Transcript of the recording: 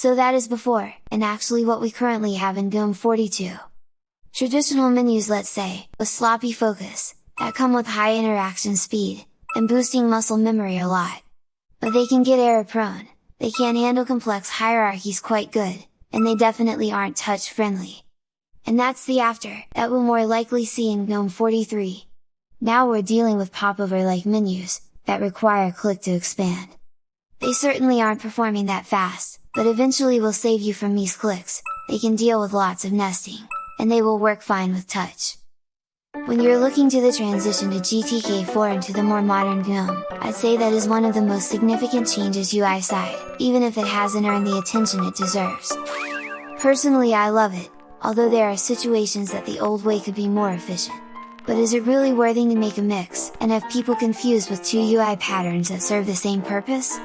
So that is before, and actually what we currently have in GNOME 42. Traditional menus let's say, with sloppy focus, that come with high interaction speed, and boosting muscle memory a lot. But they can get error prone, they can't handle complex hierarchies quite good, and they definitely aren't touch friendly. And that's the after, that we'll more likely see in GNOME 43. Now we're dealing with popover like menus, that require click to expand. They certainly aren't performing that fast, but eventually will save you from these clicks, they can deal with lots of nesting, and they will work fine with touch. When you're looking to the transition to GTK4 and to the more modern GNOME, I'd say that is one of the most significant changes UI side, even if it hasn't earned the attention it deserves. Personally I love it, although there are situations that the old way could be more efficient. But is it really worthy to make a mix, and have people confused with two UI patterns that serve the same purpose?